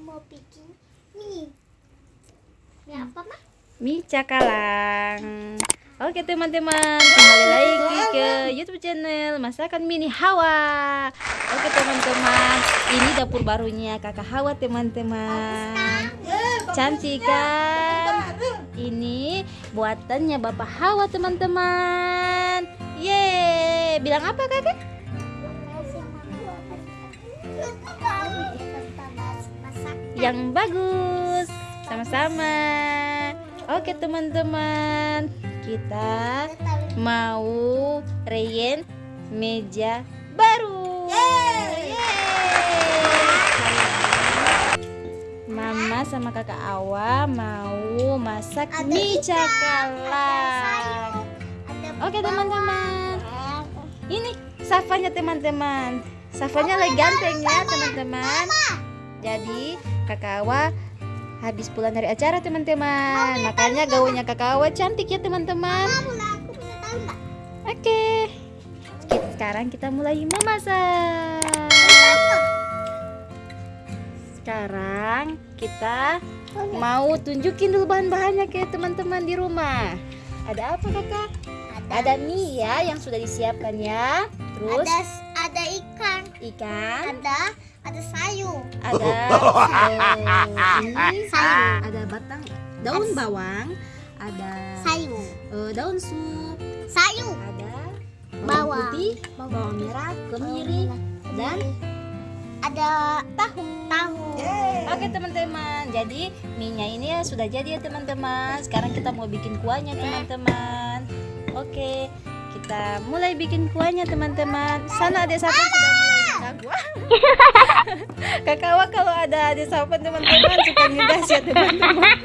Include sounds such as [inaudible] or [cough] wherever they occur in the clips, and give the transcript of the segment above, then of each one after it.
mau bikin mie. Mie apa mah? mie cakalang Oke teman-teman, kembali lagi ke YouTube channel Masakan Mini Hawa. Oke teman-teman, ini dapur barunya Kakak Hawa teman-teman. Cantik kan? Ini buatannya Bapak Hawa teman-teman. Yeay, bilang apa kakak? Yang bagus. Sama-sama. Oke teman-teman, kita mau reyen meja baru. Yeay. Mama sama kakak Awa mau masak Ada mie cakalang. Oke teman-teman, ini Safanya teman-teman. Safanya lagi ganteng ya teman-teman. Jadi kakak Awa habis pulang dari acara teman-teman. Makanya gaunnya kakak Awa cantik ya teman-teman. Oke. Kita- Sekarang kita mulai memasak. Sekarang kita mau tunjukin dulu bahan-bahannya ke teman-teman di rumah. Ada apa kakak? Ada mie ya yang sudah disiapkan ya. Terus Ada ada ikan, ikan, ada ada sayur. ada [laughs] eh, ini Sayur. ada batang daun bawang, ada Sayur. eh, daun sup, Sayur. ada bawang Bawang. putih, bawang merah, kemiri, dan Ada tahu. Tahu. Oke teman-teman, jadi mie-nya ini ya sudah jadi ya teman-teman. Sekarang kita mau bikin kuahnya teman-teman. Oke, kita mulai bikin kuahnya teman-teman. Sana ada sapan sudah [laughs] Kakak Awa kalau ada adik sapan teman-teman suka ngegas ya teman-teman.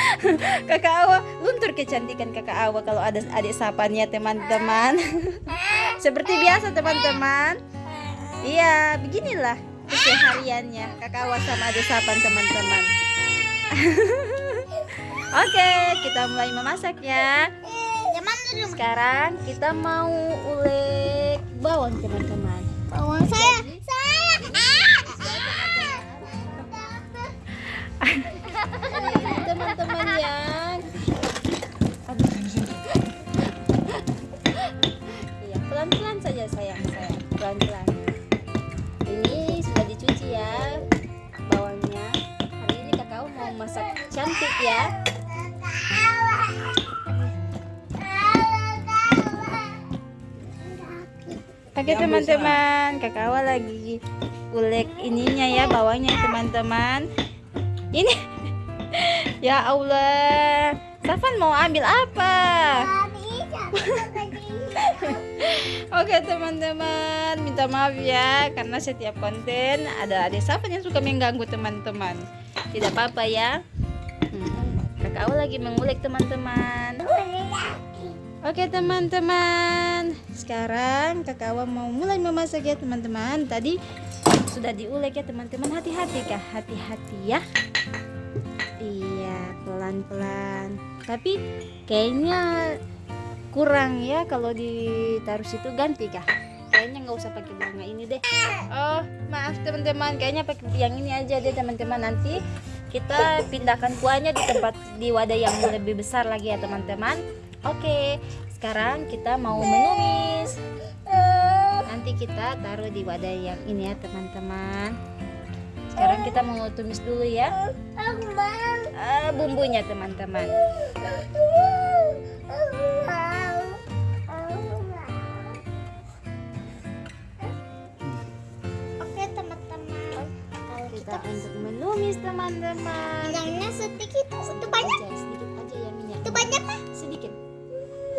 [laughs] Kakak Awa luntur kecantikan Kakak Awa kalau ada adik sapannya teman-teman. [laughs] Seperti biasa teman-teman. Iya, beginilah kesehariannya kakak Awa sama adik sapan teman-teman. Oke, kita mulai memasak ya. Sekarang kita mau ulek bawang teman-teman. Bawang. Saya. Teman-teman yang Aduh. Iya, pelan-pelan saja sayang sayang, pelan-pelan. Ini sudah dicuci ya bawangnya. Hari ini kakak mau masak cantik ya. Oke teman-teman, kakak lagi ulek ininya ya bawangnya teman-teman. Ini [laughs] ya Allah, Safan mau ambil apa? Oke teman-teman, minta maaf ya karena setiap konten ada adik Safan yang suka mengganggu teman-teman. Tidak apa-apa ya. Hmm, kakak Awa lagi mengulek teman-teman. Oke teman-teman, sekarang kakak Awa mau mulai memasak ya teman-teman. Tadi sudah diulek ya teman-teman. Hati-hati kah? Hati-hati ya. Pelan-pelan. Tapi kayaknya kurang ya kalau ditaruh situ ganti kah? Kayaknya nggak usah pakai bunga ini deh. Oh, maaf teman-teman. Kayaknya pakai yang ini aja deh teman-teman. Nanti kita pindahkan kuahnya di tempat di wadah yang lebih besar lagi ya teman-teman. Oke, sekarang kita mau menumis. Nanti kita taruh di wadah yang ini ya teman-teman. Sekarang kita mau tumis dulu ya. Ah, bumbunya teman-teman. Oke teman-teman. Kita untuk menumis teman-teman. minyaknya sedikit, itu banyak, Aja, sedikit aja ya minyak. itu banyak mah. Sedikit.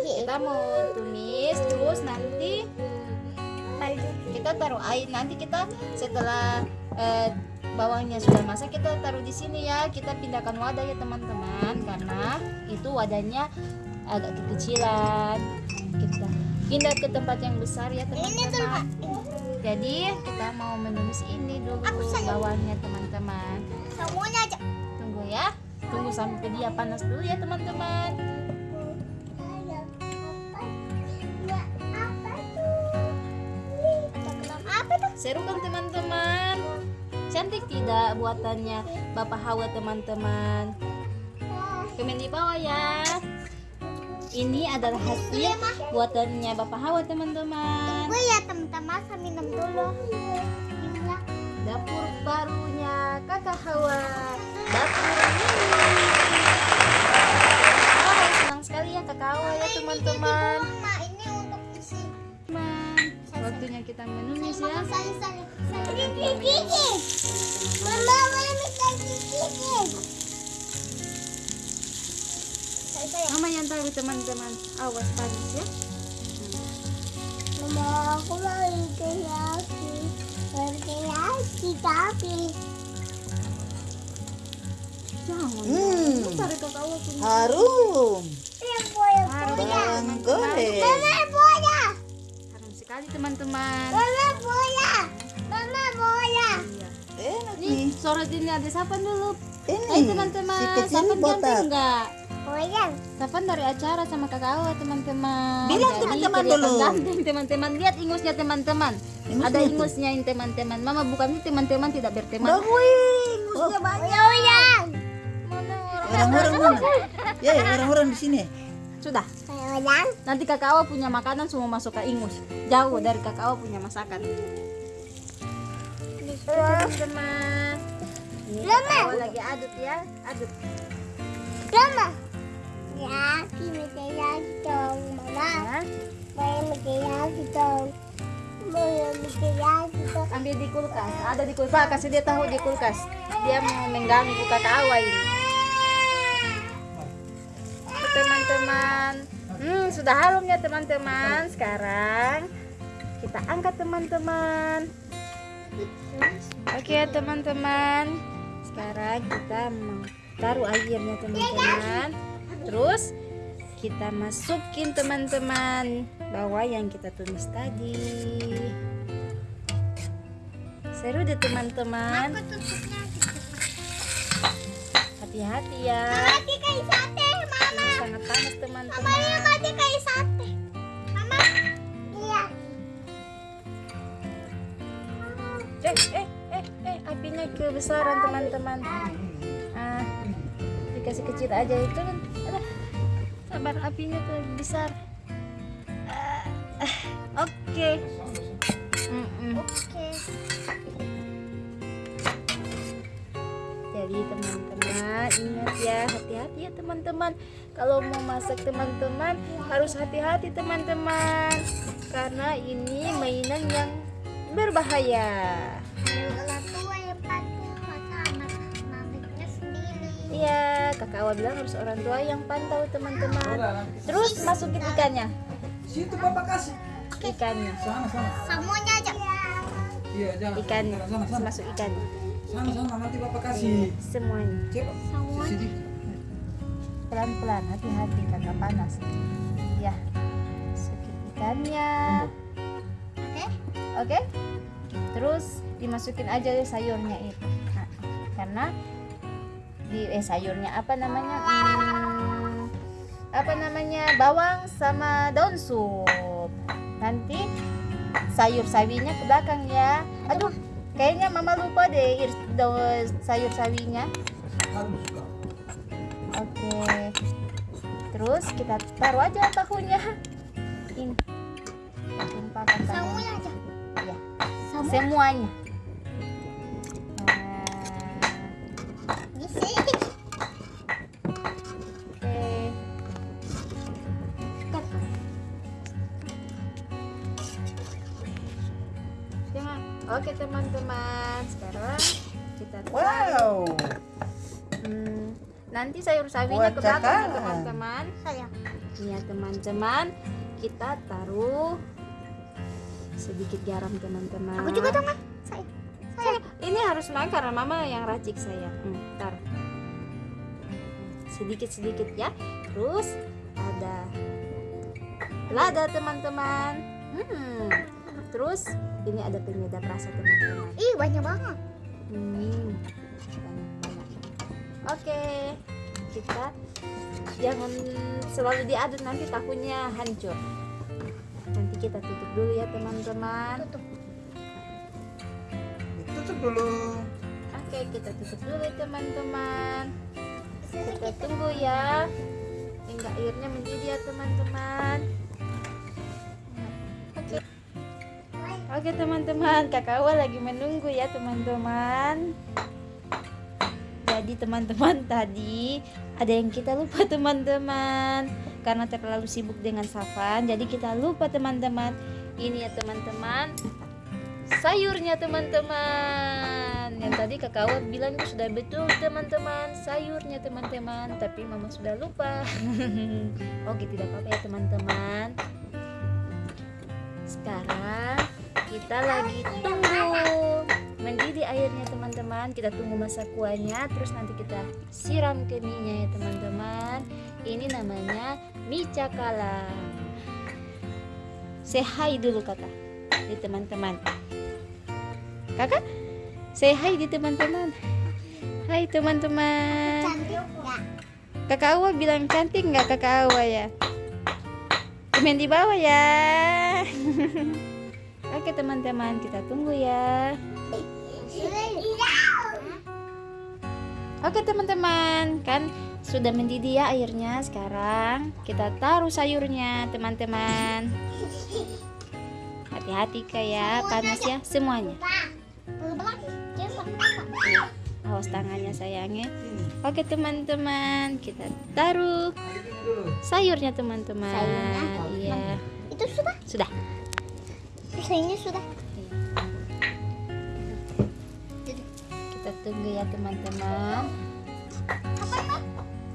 Kita mau tumis terus nanti kita taruh air nanti kita setelah eh, bawangnya sudah masak kita taruh di sini ya. Kita pindahkan wadah ya teman-teman karena itu wadahnya agak kekecilan. Kita pindah ke tempat yang besar ya teman-teman. Jadi kita mau menumis ini dulu bawangnya teman-teman. Semuanya aja. tunggu ya. Tunggu sampai dia panas dulu ya teman-teman. Seru kan teman-teman cantik tidak buatannya? Bapak Hawa teman-teman. Komen di bawah ya. Ini adalah hasil buatannya Bapak Hawa teman-teman. Gue ya teman-teman saya minum dulu. Dapur barunya kakak Hawa. Dapur mini Wah, senang sekali ya kakak Hawa ya teman-teman waktunya kita menumis ya. Mama. Mama yang tahu teman-teman awas panas ya Mama aku mau kreasi. Kreasi tapi. jangan Hmm. Harum. Harum goreng. Teman-teman Mama boya. Mama boya. Iya. Enak Nih, nih. sore ini ada sapan dulu. Ini Hai teman-teman, si kecil sapan botak. enggak? Boya. Sapan dari acara sama kakak Awa teman-teman. Bilang teman-teman dulu. Ganteng teman-teman. Lihat ingusnya teman-teman. Ada ingusnya ini teman-teman. Mama bukan ini teman-teman tidak berteman. Bagus. Ingusnya banyak. Boya. Mana orang? Orang-orang [laughs] mana? Ya, orang-orang di sini. Sudah. Boya. Nanti kakak Awa punya makanan semua masuk ke ingus. Jauh dari kakak Awa punya masakan. Ini kakak Awa lagi aduk ya. Aduk. Mama. Ya, kita lagi dong, Mama. Mau mikir lagi dong. Mau mikir lagi dong. ambil di kulkas ada di kulkas kasih dia tahu di kulkas dia mau mengganggu kakak awa ini sudah harum ya teman-teman. Sekarang kita angkat teman-teman. Oke teman-teman. Sekarang kita taruh airnya teman-teman. Terus kita masukin teman-teman bawah yang kita tumis tadi. Seru deh teman-teman. Hati-hati ya. Kayak Mama. Ini sangat panas Mama teman-teman ini mati kayak sate. Mama. Iya. eh eh eh eh apinya kebesaran teman-teman ah dikasih kecil aja itu kan sabar apinya tuh besar ah, oke. Oke. Jadi teman-teman ingat ya hati-hati ya teman-teman Kalau mau masak teman-teman harus hati-hati teman-teman Karena ini mainan yang berbahaya Orang tua yang pantau masa anak anaknya sendiri. Iya kakak Awa bilang harus orang tua yang pantau teman-teman Terus masukin ikannya Situ Bapak kasih. Ikannya Sana sana. Semuanya aja. Iya, jangan. Sana. Masuk ikannya Sana sana nanti Bapak kasih. Semuanya Cepat. Semua. Pelan-pelan hati-hati karena panas Ya Masukin ikannya Oke. Oke. Terus dimasukin aja deh sayurnya itu. Nah, karena di eh sayurnya apa namanya? Hmm, apa namanya? Bawang sama daun sup. Nanti sayur sawinya ke belakang ya. Aduh, kayaknya mama lupa deh sayur sawinya. Oke. Terus kita taruh aja tahunya. Ini. Tumpahkan. Semuanya aja. Ya Semua. semuanya nah, oke Jangan. oke teman-teman sekarang kita Wow. Nanti sayur sawinya ke belakang ya, teman-teman Saya. ya teman-teman kita taruh sedikit garam teman-teman Aku juga dong, Ma. Saya. Saya. ini harus main karena mama yang racik saya hmm, taruh sedikit sedikit ya terus ada lada teman-teman hmm. terus ini ada penyedap rasa teman-teman Ih, banyak banget. hmm. Oke kita jangan selalu diaduk nanti tahunya hancur nanti kita tutup dulu ya teman-teman Tutup. Tutup dulu. Oke, kita tutup dulu teman-teman. Kita tunggu ya hingga airnya mendidih ya teman-teman. Oke. Oke teman-teman, kakak Awa lagi menunggu ya teman-teman. Jadi teman-teman [laughs] tadi. Ada yang kita lupa teman-teman. Karena terlalu sibuk dengan Safan. Jadi kita lupa teman-teman. Ini ya teman-teman. Sayurnya teman-teman. Yang tadi kakak bilang sudah betul teman-teman. Sayurnya teman-teman. Tapi mama sudah lupa. [laughs] Oke tidak apa-apa ya teman-teman. Sekarang kita lagi tunggu mendidih airnya teman-teman. Kita tunggu masa kuahnya. Terus nanti kita siram ke mie ya teman-teman. Ini namanya mie cakalang. Say hi dulu kakak. Di teman-teman. Kakak say hi di teman-teman. Hai teman-teman. Kakak Awa bilang cantik nggak kakak Awa ya? Komen di bawah ya. [laughs] Oke teman-teman. Kita tunggu ya oke teman-teman. Kan sudah mendidih ya airnya. Sekarang kita taruh sayurnya teman-teman. Hati-hati kayak panas ya. Semuanya. Awas tangannya sayangnya oke teman-teman. Kita taruh sayurnya teman-teman. Iya. Itu sudah? sudah. Sayurnya sudah. Tunggu ya teman-teman.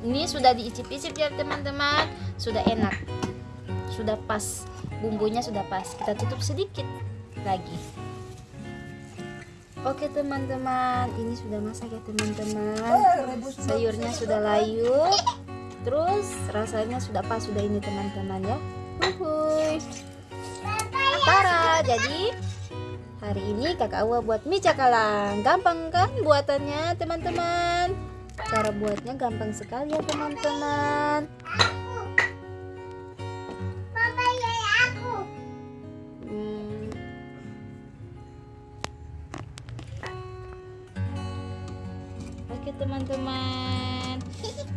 Ini sudah diicip-icip ya teman-teman. Sudah enak. Sudah pas. Bumbunya sudah pas. Kita tutup sedikit lagi. Oke teman-teman. Ini sudah masak ya teman-teman. Sayurnya sudah layu. Terus rasanya sudah pas sudah ini teman-teman ya. Tara jadi hari ini kakak Awa buat mie cakalang. Gampang kan buatannya teman-teman? Cara buatnya gampang sekali ya teman-teman. Ya aku. Hmm. Oke teman-teman.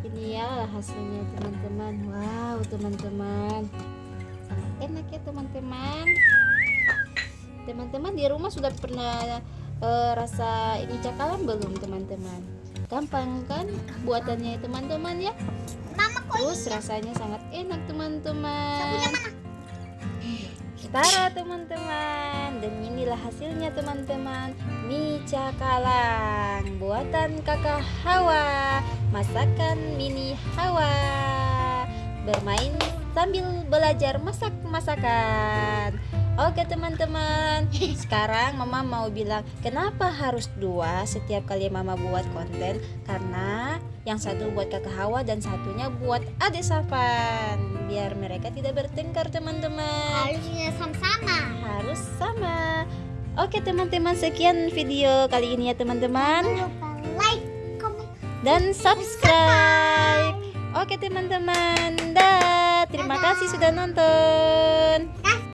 Ini ya hasilnya teman-teman. Wow teman-teman. Sangat enak ya teman-teman Teman-teman di rumah sudah pernah eh, rasa ini cakalang belum teman-teman? Gampang kan buatannya teman-teman ya? Mama Terus rasanya sangat enak teman-teman. Punya mana? Tara teman-teman. Dan inilah hasilnya teman-teman. Mie cakalang. Buatan kakak Hawa. Masakan mini Hawa. Bermain sambil belajar masak-masakan Oke teman-teman Sekarang mama mau bilang Kenapa harus dua setiap kali mama buat konten Karena yang satu buat kakak Hawa Dan satunya buat adik Safan Biar mereka tidak bertengkar teman-teman Harusnya sama-sama. harus sama. Oke teman-teman sekian video kali ini ya teman-teman Jangan lupa like, comment. dan subscribe. Oke teman-teman, dah. Terima kasih sudah nonton.